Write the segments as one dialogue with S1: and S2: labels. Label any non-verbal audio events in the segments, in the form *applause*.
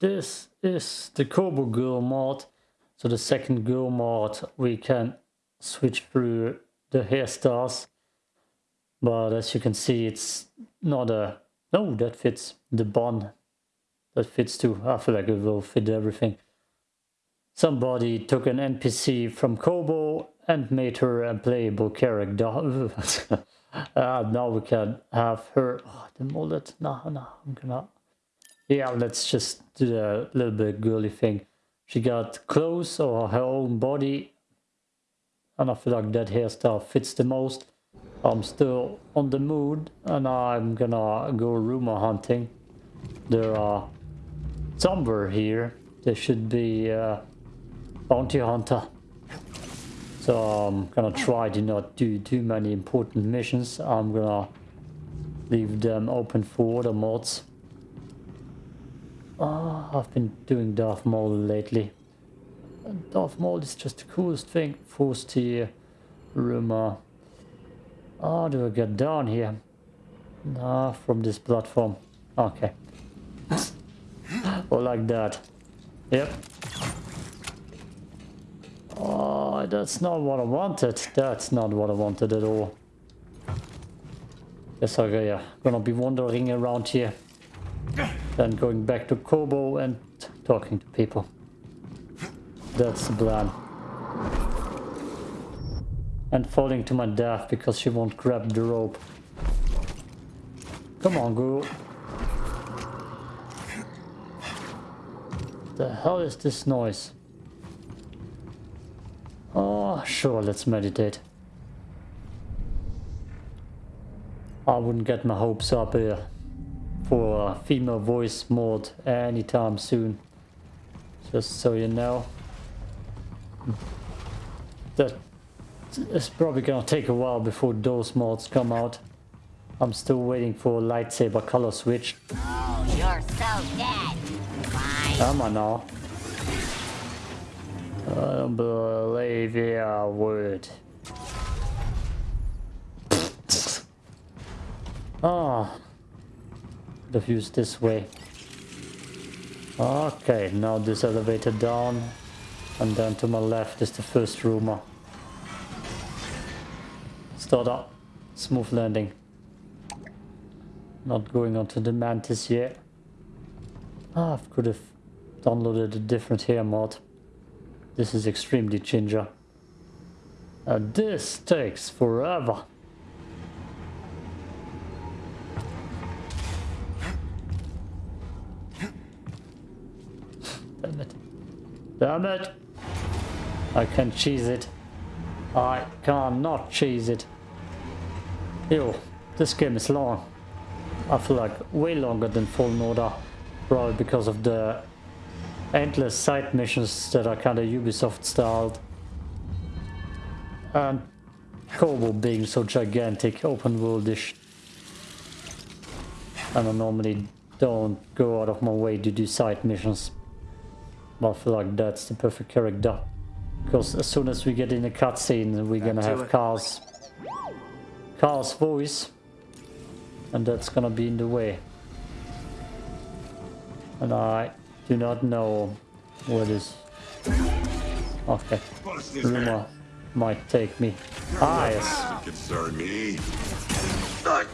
S1: this is the Koboh Girl mod. So the second girl mod, we can switch through the hairstyles. But as you can see, it's not a... No, that fits the bun. That fits too. I feel like it will fit everything. Somebody took an NPC from Koboh and made her a playable character. uh, *laughs* now we can have her... Oh, the mullet. No, no, I'm gonna... Yeah, let's just do a little bit girly thing. She got clothes or her own body. And I feel like that hairstyle fits the most. I'm still on the mood and I'm gonna go rumor hunting. There are somewhere here. There should be a bounty hunter. So I'm gonna try to not do too many important missions. I'm gonna leave them open for other mods. Oh, I've been doing Darth Maul lately. And Darth Maul is just the coolest thing. Force Tear, rumor. How do I get down here? Ah, from this platform. Okay. or like that. Yep. Oh, that's not what I wanted. That's not what I wanted at all. Guess I'm yeah, gonna be wandering around here. Then going back to Koboh and talking to people. That's the plan. And falling to my death because she won't grab the rope. Come on, girl. The hell is this noise? Oh, sure, let's meditate. I wouldn't get my hopes up here for a female voice mod anytime soon. Just so you know. That it's probably gonna take a while before those mods come out. I'm still waiting for a lightsaber color switch.
S2: Oh, you're so dead.
S1: Am I now? I don't believe your word. Ah, the view's this way. Okay, now this elevator down, and then to my left is the first rumor. Start up, smooth landing. Not going onto the mantis yet. Ah, I could have downloaded a different hair mod. This is extremely ginger. And this takes forever. Damn it! I can cheese it. I cannot cheese it. Ew, this game is long. I feel like way longer than Fallen Order. Probably because of the endless side missions that are kind of Ubisoft styled. And Koboh being so gigantic, open worldish. And I normally don't go out of my way to do side missions. But I feel like that's the perfect character. Because as soon as we get in a cutscene, we're gonna have Carl's, Carl's voice. And that's gonna be in the way. And I do not know what is... Okay. Rumor might take me. Ah, yes.
S3: Concern me.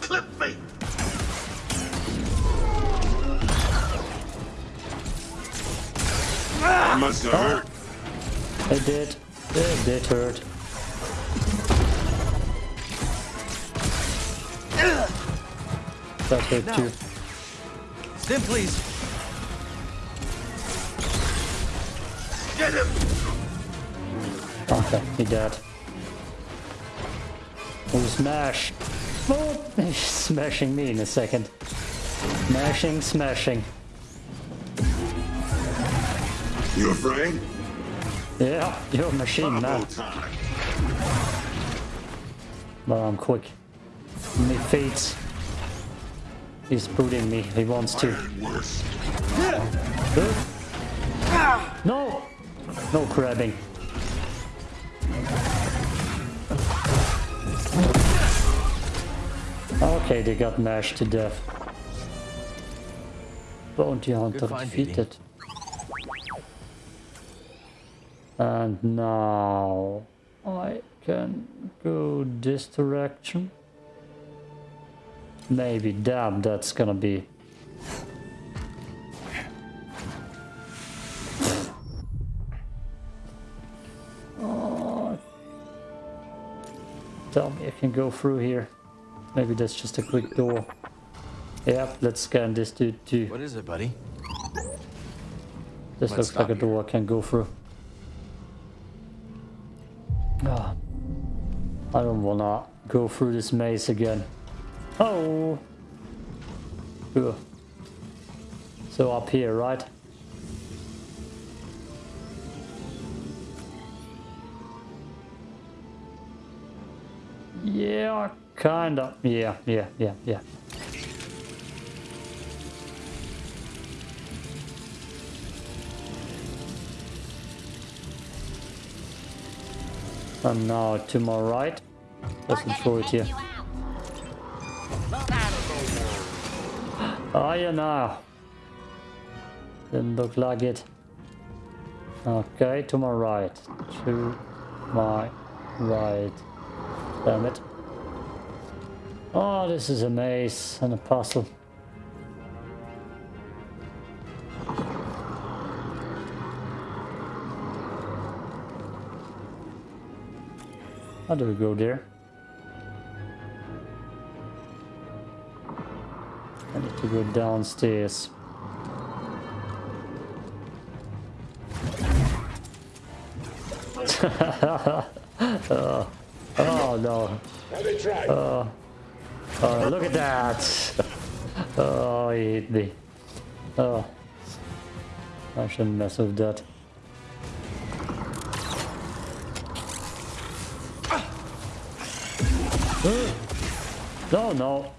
S3: clip me. That must have hurt.
S1: It did. It did hurt. That hurt too.
S4: Stim, please.
S3: Get him.
S1: Okay, he dead. Oh, smash! Oh, he's *laughs* smashing me in a second. Smashing, smashing.
S3: You afraid?
S1: Yeah, you're a machine man. But I'm quick. Me feet. He's booting me. He wants to. Good. No! No grabbing. Okay, they got mashed to death. Bounty hunter
S4: find,
S1: defeated. And now I can go this direction. Maybe, damn, that's gonna be... Oh. Tell me I can go through here. Maybe that's just a quick door. Yep, let's scan this dude too.
S4: What is it, buddy?
S1: This
S4: Let's
S1: looks like a
S4: here.
S1: door I can go through. I don't wanna go through this maze again. Oh! Ugh. So up here, right? Yeah, kinda. Yeah, yeah, yeah, yeah. And now to my right.
S2: Let's
S1: throw it here.
S2: you out. Ah, Move out.
S1: Oh, yeah, now. Didn't look like it. Okay, to my right. To my right. Damn it. Oh, this is a maze and a puzzle. How do we go there? I need to go downstairs. *laughs* oh, oh no. Oh, oh, look at that. Oh, he hit me. Oh. I shouldn't mess with that. No, no.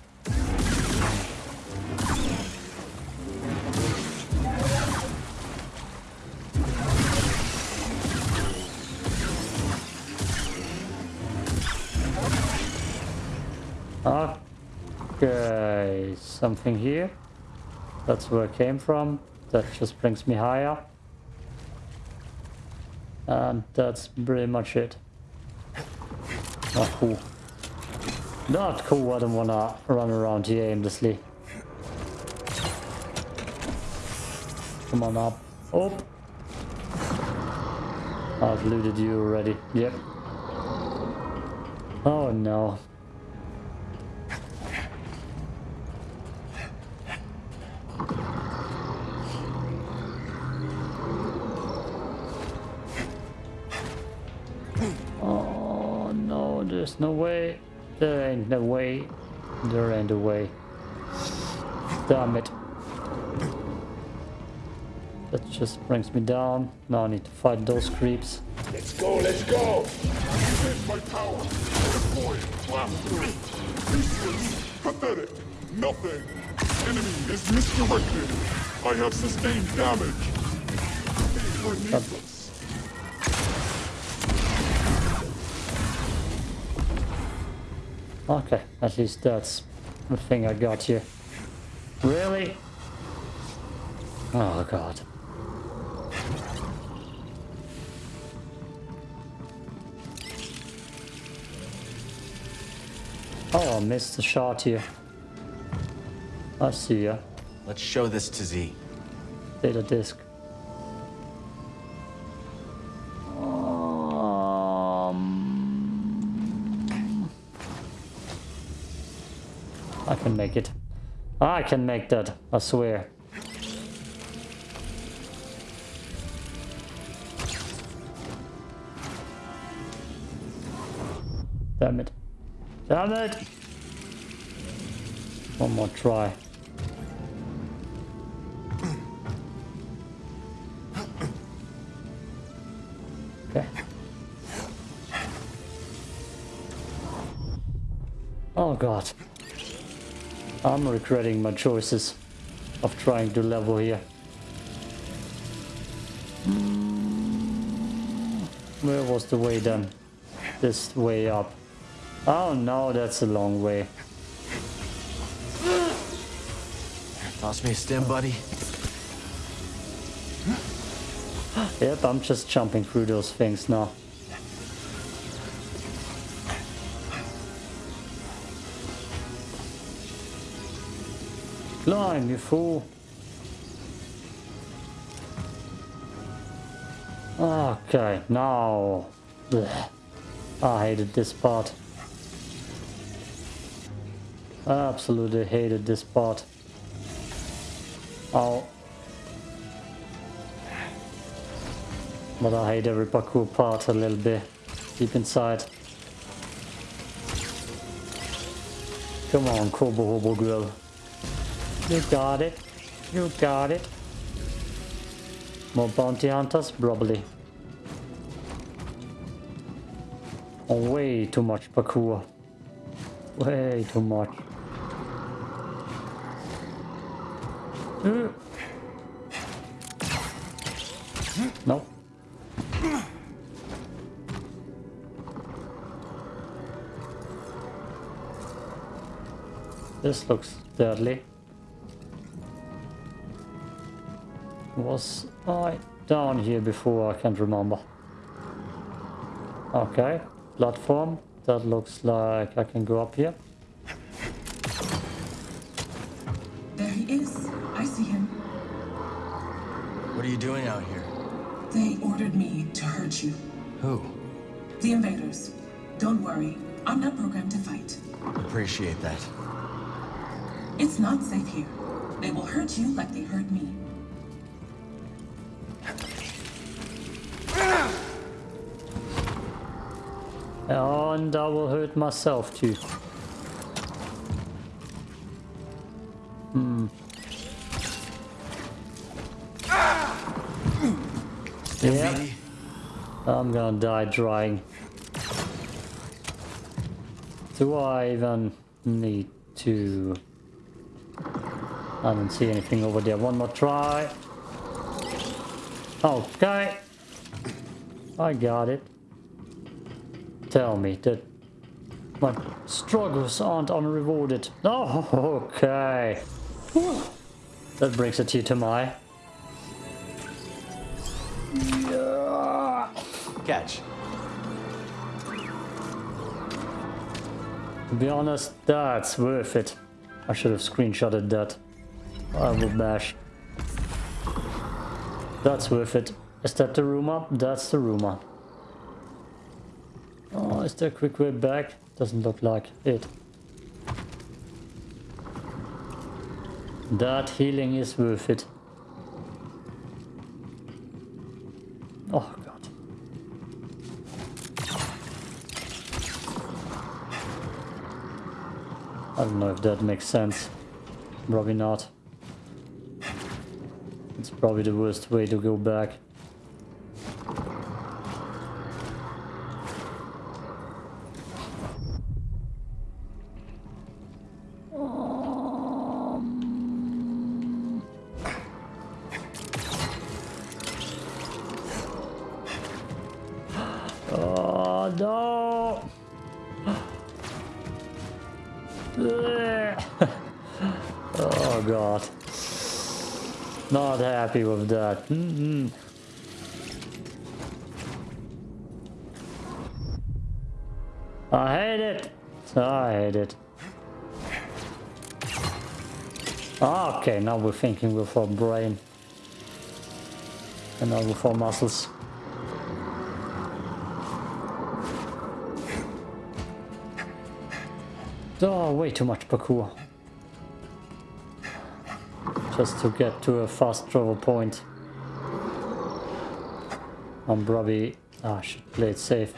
S1: Okay, something here. That's where I came from. That just brings me higher. And that's pretty much it. Not cool. Not cool, I don't wanna run around here aimlessly. Come on up. Up! I've looted you already. Yep. Oh no. Oh no, there's no way. There ain't no way. There ain't a way. Damn it. That just brings me down. Now I need to fight those creeps.
S3: Let's go, let's go! Defend my power! Deploy! Blast through! Useless! Pathetic! Nothing! Enemy is misdirected! I have sustained damage! These
S1: Okay, at least that's the thing I got here. Really? Oh god. Oh, I missed the shot here. I see ya.
S4: Let's show this to Zee.
S1: Data disk. Can make it. I can make that, I swear. Damn it. Damn it! One more try. Okay. Oh god. I'm regretting my choices of trying to level here. Where was the way then? This way up. Oh no, that's a long way.
S4: Toss me a stim, buddy.
S1: Yep, I'm just jumping through those things now. Climb, you fool. Okay, now. Blech. I hated this part. I absolutely hated this part. Oh. But I hate every parkour part a little bit deep inside. Come on, Koboh Hobo girl. You got it. You got it. More bounty hunters? Probably. Oh, way too much parkour. Way too much. Uh. No. This looks deadly. Was I down here before? I can't remember. Okay, platform. That looks like I can go up here.
S5: There he is. I see him.
S4: What are you doing out here?
S5: They ordered me to hurt you.
S4: Who?
S5: The invaders. Don't worry. I'm not programmed to fight.
S4: Appreciate that.
S5: It's not safe here. They will hurt you like they hurt me.
S1: And I will hurt myself too. Hmm. Yeah, I'm gonna die drying. Do I even need to... I don't see anything over there. One more try. Okay. I got it. Tell me that my struggles aren't unrewarded. Oh, okay. Whew. That brings a tear to my. Yeah.
S4: Catch.
S1: To be honest, that's worth it. I should have screenshotted that. I will bash. That's worth it. Is that the rumor? That's the rumor. Oh, is there a quick way back? Doesn't look like it. That healing is worth it. Oh god. I don't know if that makes sense. Probably not. It's probably the worst way to go back. Not happy with that. Mm. I hate it. I hate it. Okay, now we're thinking with our brain. And now with our muscles. Oh, way too much parkour. Just to get to a fast travel point. I'm probably... Ah, I should play it safe.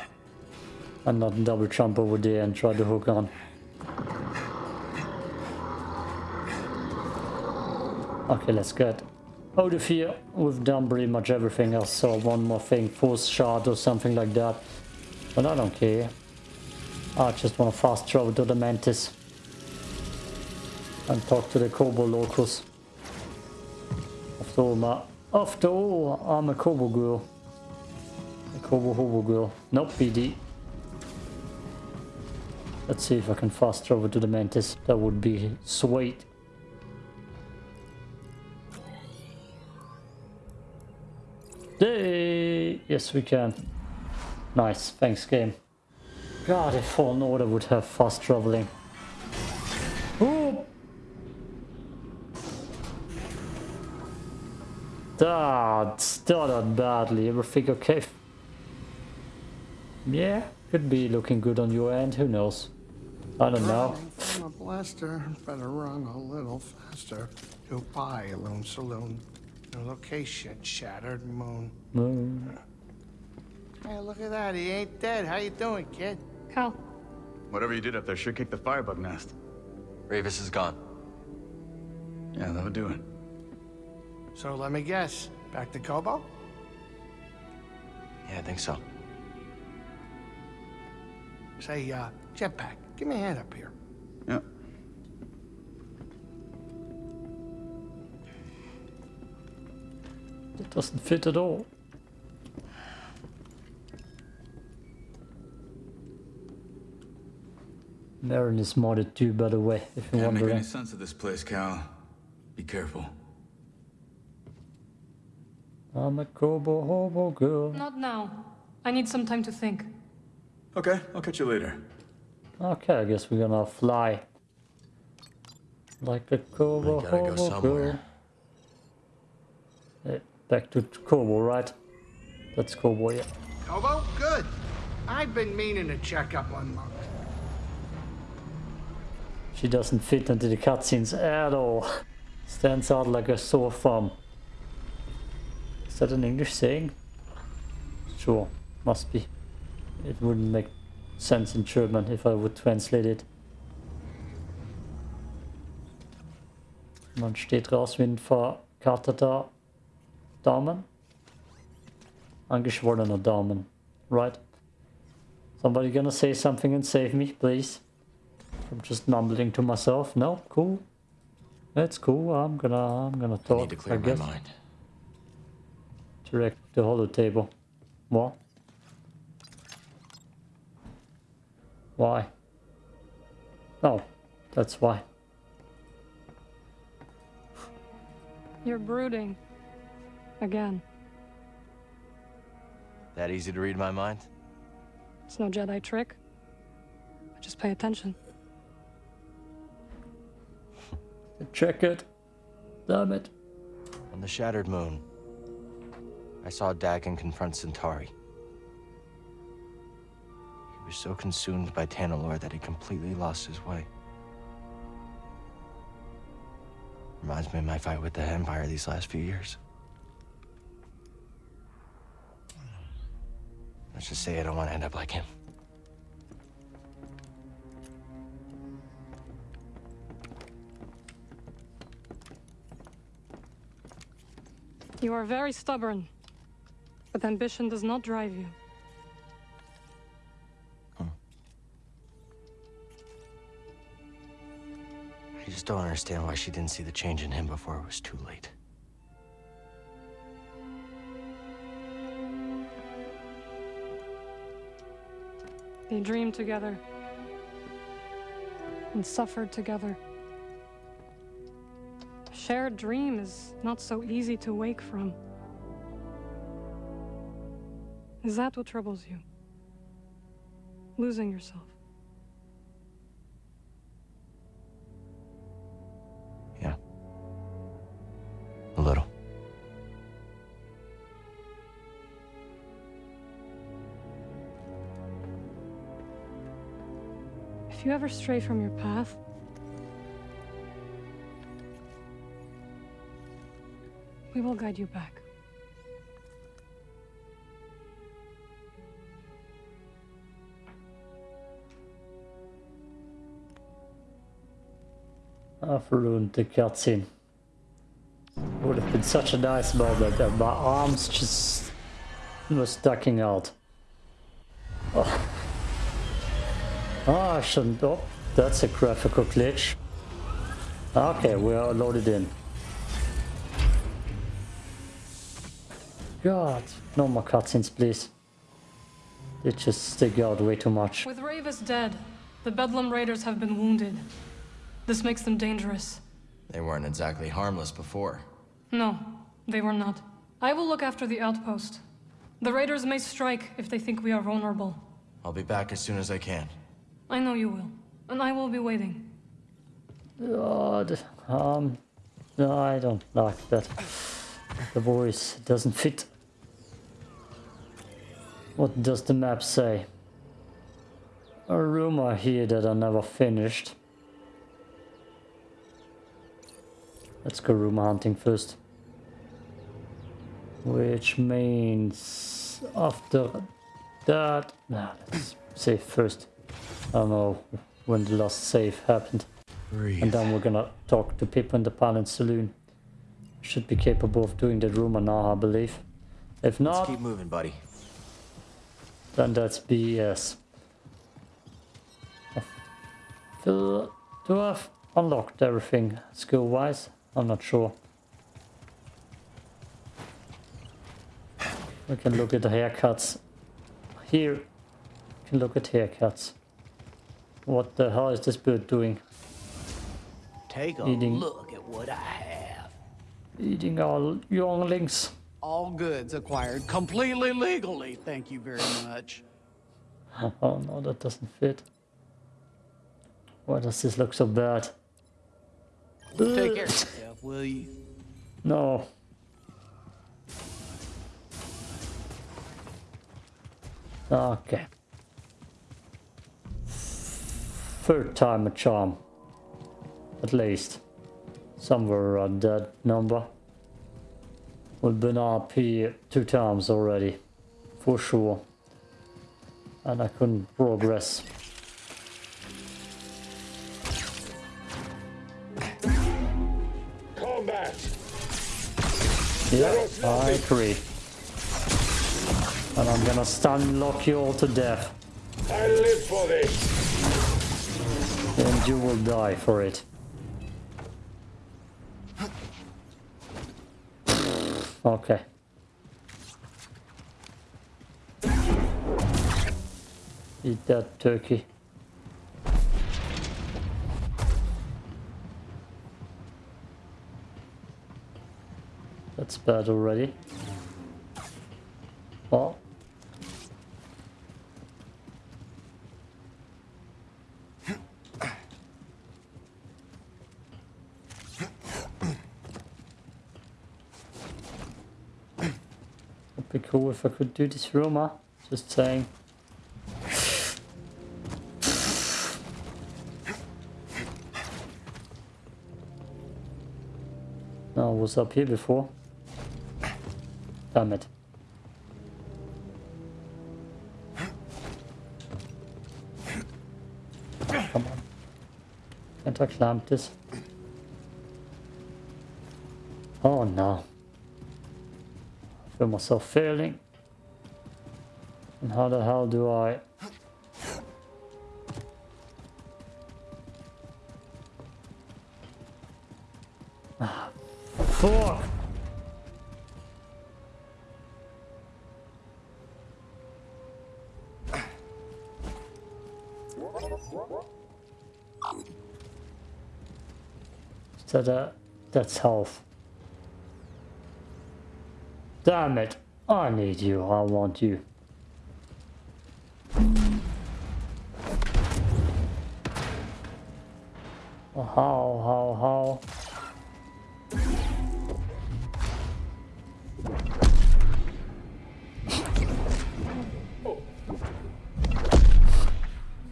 S1: And not double jump over there and try to hook on. Okay, let's get out of here. We've done pretty much everything else. So one more thing, force shot or something like that. But I don't care. I just want to fast travel to the Mantis. And talk to the Koboh locals. My, after all, I'm a Koboh girl. A Koboh Hobo girl. Nope, BD. Let's see if I can fast travel to the Mantis. That would be sweet. Hey, yes we can. Nice, thanks game. God, if Fallen Order would have fast traveling. That started badly. Everything okay? Yeah, could be looking good on your end. Who knows? I don't know.
S6: From a blaster, better run a little faster. Goodbye, Loon Saloon. New location, Shattered Moon.
S1: Moon.
S6: Hey, look at that. He ain't dead. How you doing, kid?
S7: Cal,
S8: Whatever you did up there sure kicked the firebug nest.
S4: Rayvis is gone.
S8: Yeah, that'll do it.
S6: So let me guess. Back to Koboh?
S4: Yeah, I think so.
S6: Say, uh, Jetpack, give me a hand up here.
S8: Yeah.
S1: It doesn't fit at all. Merrin is modded too, by the way, if you're
S8: Can't make
S1: wondering.
S8: any sense of this place, Cal. Be careful.
S1: I'm a Koboh hobo girl.
S7: not now. I need some time to think.
S8: Okay, I'll catch you later.
S1: Okay, I guess we're gonna fly. Like a Koboh
S4: We gotta go
S1: hobo girl.
S4: somewhere.
S1: Eh, back to Koboh, right? That's Koboh, yeah.
S6: Koboh? Good. I've been meaning to check up on Monk.
S1: She doesn't fit into the cutscenes at all. Stands out like a sore thumb. Is that an English saying? Sure, must be. It wouldn't make sense in German if I would translate it. Man steht raus wie ein verkarteter Daumen. Angeschwollener Daumen. Right? Somebody gonna say something and save me, please? I'm just mumbling to myself. No, cool. That's cool. I'm gonna I'm gonna talk.
S4: I need to clear
S1: I
S4: my
S1: guess.
S4: mind.
S1: Direct to hold the table. What? Why? Oh, that's why.
S7: You're brooding. Again.
S4: That easy to read my mind?
S7: It's no Jedi trick. I just pay attention.
S1: Check it. Damn it.
S4: On the Shattered Moon, I saw Dagan confront Santari. He was so consumed by Tanalor that he completely lost his way. Reminds me of my fight with the Empire these last few years. Let's just say I don't want to end up like him.
S7: You are very stubborn. But ambition does not drive you.
S4: I just don't understand why she didn't see the change in him before it was too late.
S7: They dreamed together. And suffered together. A shared dream is not so easy to wake from. Is that what troubles you? Losing yourself.
S4: Yeah. A little.
S7: If you ever stray from your path, we will guide you back.
S1: I've ruined the cutscene. Would have been such a nice moment and my arms just was ducking out. Oh. Ah, I shouldn't. Oh, that's a graphical glitch. Okay, we are loaded in. God, no more cutscenes, please. They just stick out way too much.
S7: With Rayvis dead, the Bedlam Raiders have been wounded. This makes them dangerous.
S4: They weren't exactly harmless before.
S7: No, they were not. I will look after the outpost. The raiders may strike if they think we are vulnerable.
S4: I'll be back as soon as I can.
S7: I know you will, and I will be waiting.
S1: God, um, no, I don't like that. The voice doesn't fit. What does the map say? A room I hear that I never finished. Let's go room hunting first. Which means after that... Nah, let's save first. I don't know when the last save happened.
S4: Breathe.
S1: And then we're gonna talk to people in the Palin Saloon. Should be capable of doing that rumor now, I believe. If
S4: Let's
S1: not,
S4: keep moving, buddy.
S1: then that's BS. I feel- Do I've unlocked everything skill-wise? I'm not sure. We can look at the haircuts. Here, we can look at haircuts. What the hell is this bird doing?
S9: Take a
S1: Eating.
S9: look at what I have.
S1: Eating our younglings.
S9: All goods acquired completely legally, thank you very much. *laughs*
S1: Oh no, that doesn't fit. Why does this look so bad?
S9: Take care *laughs* will you?
S1: No. Okay. Third time a charm. At least. Somewhere around that number. We've been up here two times already. For sure. And I couldn't progress. Yeah, I agree. And I'm gonna stun lock you all to death.
S3: I live for this!
S1: And you will die for it. Okay. Eat that turkey. That's bad already. Well. Would be cool if I could do this rumor. Just saying. No, I was up here before. Damn it. Come on. Can't I this? Oh no. I feel myself failing. And how the hell do I... Ah, Fuck! So that, that's health. Damn it! I need you, I want you. How, how, how?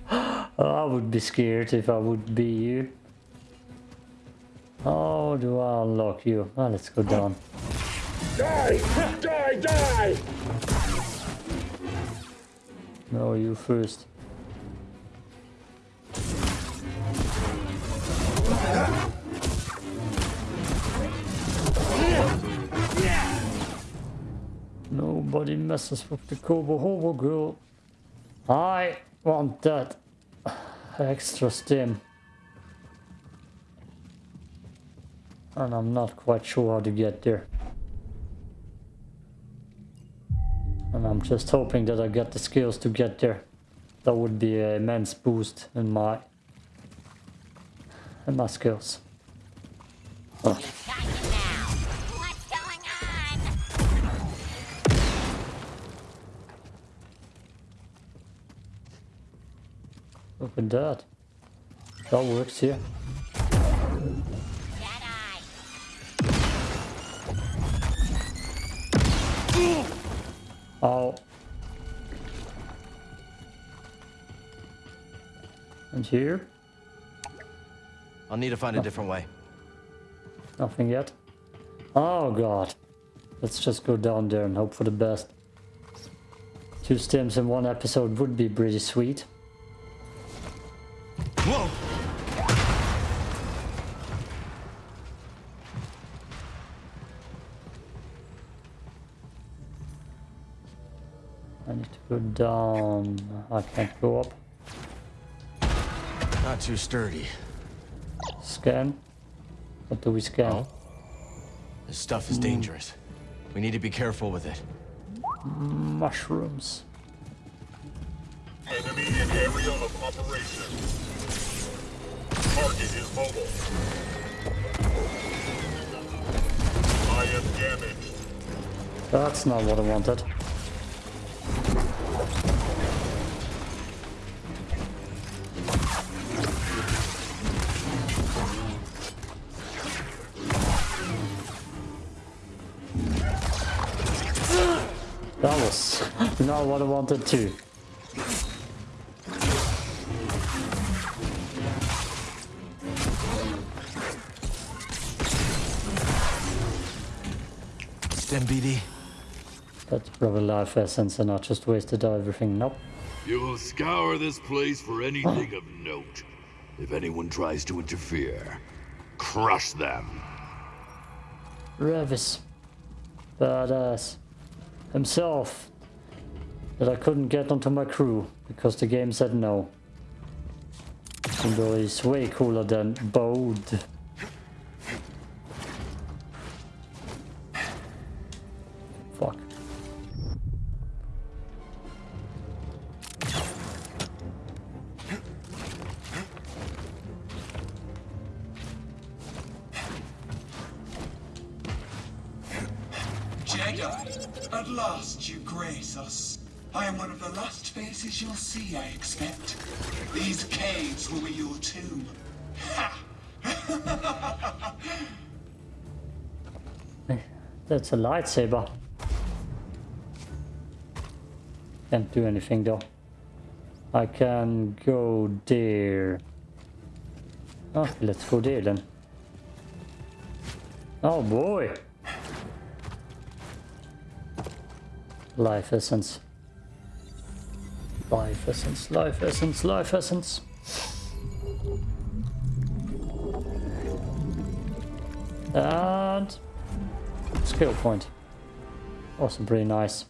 S1: *gasps* I would be scared if I would be you. How do You? Ah, let's go down.
S3: Die! Die! Die!
S1: No, you first. Nobody messes with the Koboh Hobo girl. I want that extra stim. and I'm not quite sure how to get there. And I'm just hoping that I get the skills to get there. That would be an immense boost in my in my skills. Oh. at that. That works here. Oh. And here?
S4: I'll need to find a different way.
S1: Nothing yet. Oh god. Let's just go down there and hope for the best. Two stims in one episode would be pretty sweet.
S4: Whoa!
S1: Go down. Um, I can't go up.
S4: Not too sturdy.
S1: Scan. What do we scan?
S4: Oh? This stuff is hmm. dangerous. We need to be careful with it.
S1: Mushrooms.
S3: Enemy in area of operation. Target is mobile. I am damaged.
S1: That's not what I wanted. Not what I wanted to.
S4: Stim BD.
S1: That's probably life essence and I just wasted everything. Nope.
S10: You'll scour this place for anything of note. If anyone tries to interfere, crush them.
S1: Rayvis. Badass. Himself. That I couldn't get onto my crew because the game said no. Though he's way cooler than Bode.
S11: Faces I expect. These caves will be your tomb. Ha! *laughs*
S1: That's a lightsaber. Can't do anything though. I can go there. Okay, let's go there then. Oh boy! Life essence. Life essence, life essence, life essence. And skill point. Also pretty nice.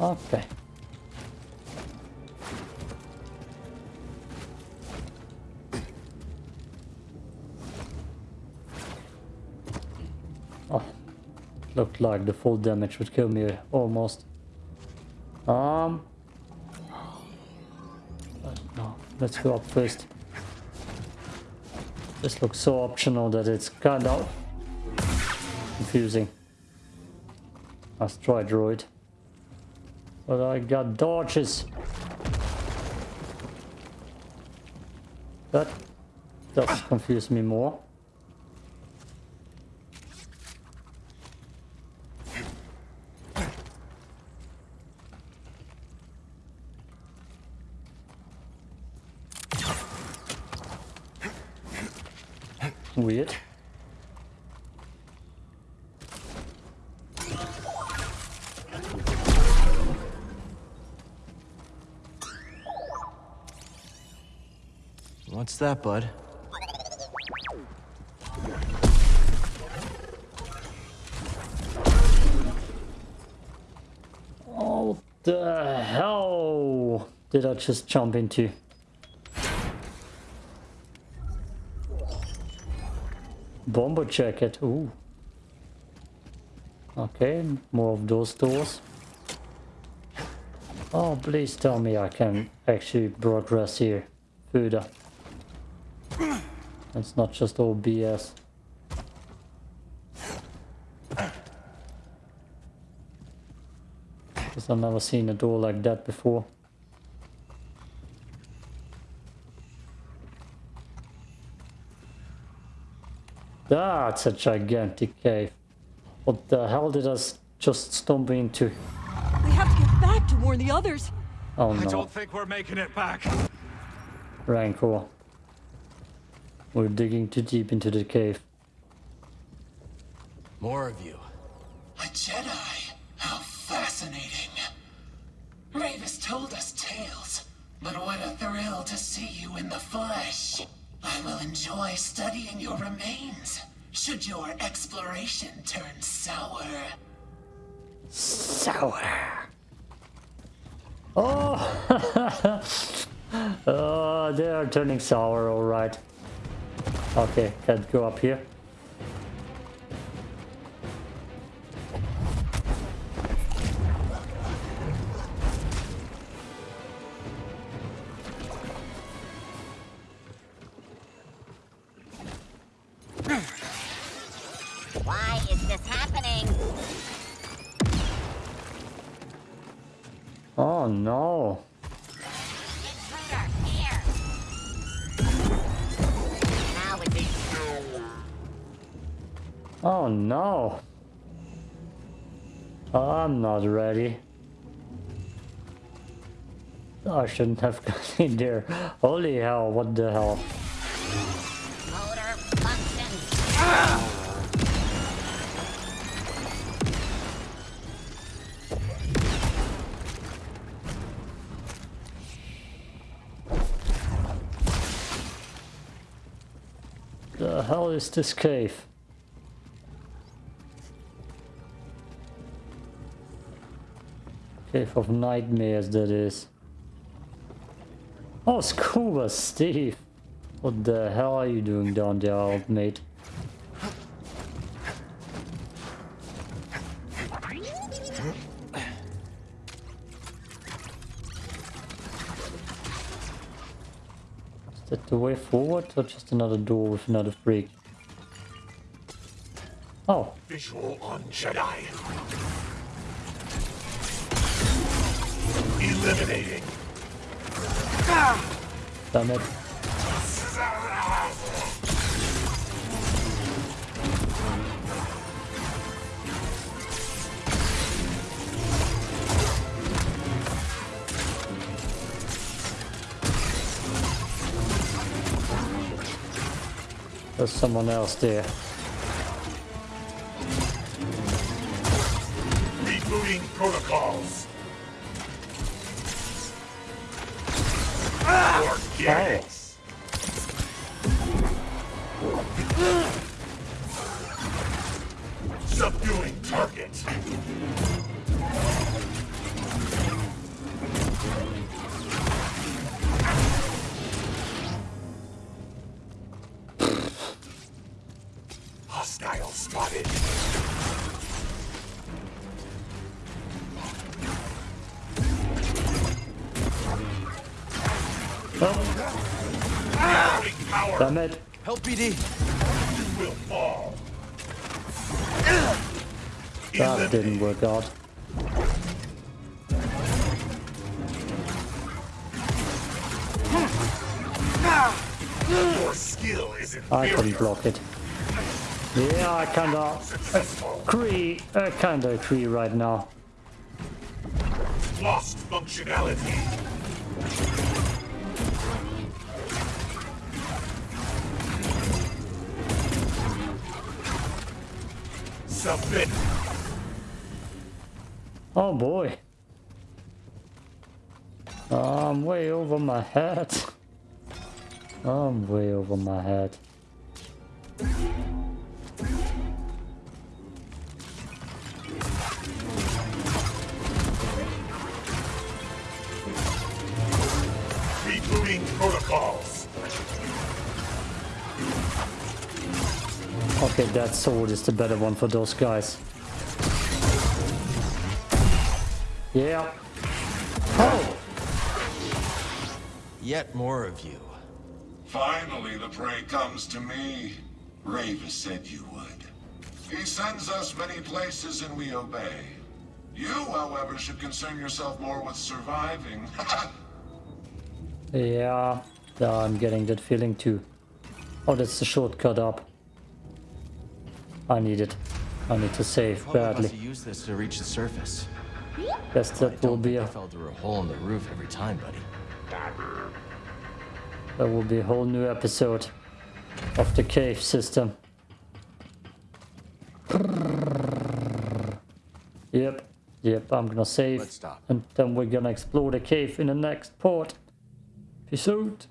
S1: Okay. Oh, looked like the full damage would kill me almost. Um. No, let's go up first. This looks so optional that it's kind of confusing. Let's try droid. But I got dodges. That does confuse me more. Weird.
S4: What's that, bud?
S1: Oh, the hell did I just jump into? Bomber jacket, ooh. Okay, more of those doors. Oh, please tell me I can actually progress here further. It's not just all BS. Because I've never seen a door like that before. That's a gigantic cave. What the hell did I s- just stump into?
S12: We have to get back to warn the others.
S1: Oh no.
S13: I don't think we're making it back.
S1: Rancor. We're digging too deep into the cave.
S4: More of you.
S11: A Jedi? How fascinating. Rayvis told us tales, but what a thrill to see you in the flesh. I will enjoy studying your remains, should your exploration turn sour.
S1: Sour. Oh! *laughs* oh, they are turning sour, alright. Okay, can't go up here.
S2: Happening?
S1: Oh no.
S2: Intruder, here! Now it's
S1: Oh no. I'm not ready. I shouldn't have *laughs* gone in there. Holy hell, what the hell?
S2: motor functions.
S1: The is this cave? Cave of nightmares that is. Oh, Scuba Steve! What the hell are you doing down there, old mate? Is that the way forward or just another door with another freak? Oh,
S3: Visual on Jedi. Eliminating.
S1: damn it. There's someone else there.
S3: Organics. Subduing target. Hostile spotted. Growing power
S1: Damn it.
S4: Help BD.
S3: will fall.
S1: That didn't work out.
S3: Your skill is
S1: I couldn't block it. Yeah, I kinda agree. I uh, kinda agree right now.
S3: Lost functionality.
S1: Oh boy. I'm way over my head. I'm way over my head. Okay, that sword is the better one for those guys. Yeah. Oh!
S4: Yet more of you.
S11: Finally, the prey comes to me. Rayvis said you would. He sends us many places and we obey. You, however, should concern yourself more with surviving.
S1: Yeah, *laughs* yeah, I'm getting that feeling too. Oh, that's the shortcut up. I need it. I need to save badly.
S4: have used this to reach the surface.
S1: Guess
S4: I
S1: that will be a
S4: I fell through a hole in the roof every time, buddy.
S1: that will be a whole new episode of the cave system. Yep, yep, I'm gonna save and then we're gonna explore the cave in the next part. Peace out.